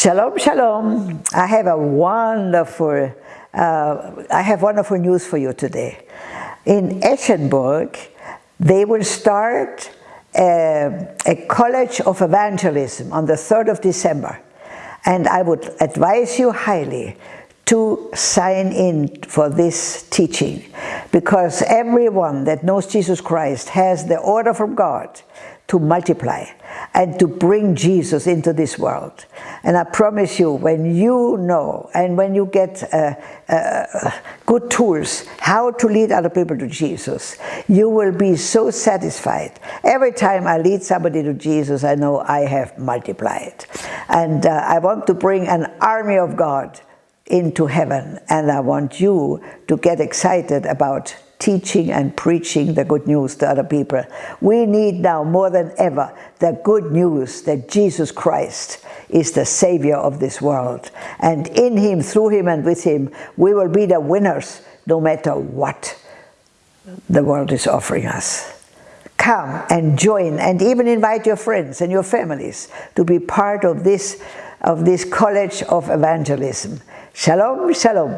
Shalom, shalom. I have a wonderful, uh, I have wonderful news for you today. In Eschenburg, they will start a, a college of evangelism on the 3rd of December. And I would advise you highly to sign in for this teaching because everyone that knows Jesus Christ has the order from God to multiply and to bring Jesus into this world. And I promise you, when you know and when you get uh, uh, good tools how to lead other people to Jesus, you will be so satisfied. Every time I lead somebody to Jesus, I know I have multiplied. And uh, I want to bring an army of God into heaven. And I want you to get excited about teaching and preaching the good news to other people. We need now more than ever the good news that Jesus Christ is the Savior of this world. And in Him, through Him and with Him, we will be the winners no matter what the world is offering us. Come and join and even invite your friends and your families to be part of this, of this college of evangelism. Shalom, shalom.